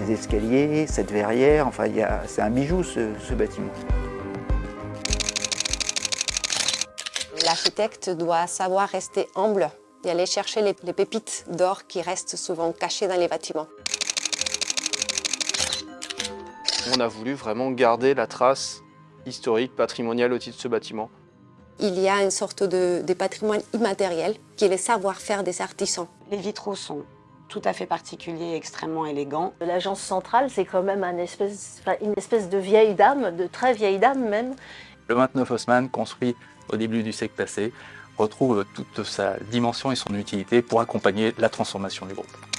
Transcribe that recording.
ces escaliers, cette verrière, enfin c'est un bijou ce, ce bâtiment. L'architecte doit savoir rester humble et aller chercher les, les pépites d'or qui restent souvent cachées dans les bâtiments. On a voulu vraiment garder la trace historique, patrimoniale au titre de ce bâtiment. Il y a une sorte de, de patrimoine immatériel qui est le savoir-faire des artisans. Les vitraux sont tout à fait particuliers, extrêmement élégants. L'agence centrale, c'est quand même un espèce, enfin, une espèce de vieille dame, de très vieille dame même. Le 29 Haussmann, construit au début du siècle passé, retrouve toute sa dimension et son utilité pour accompagner la transformation du groupe.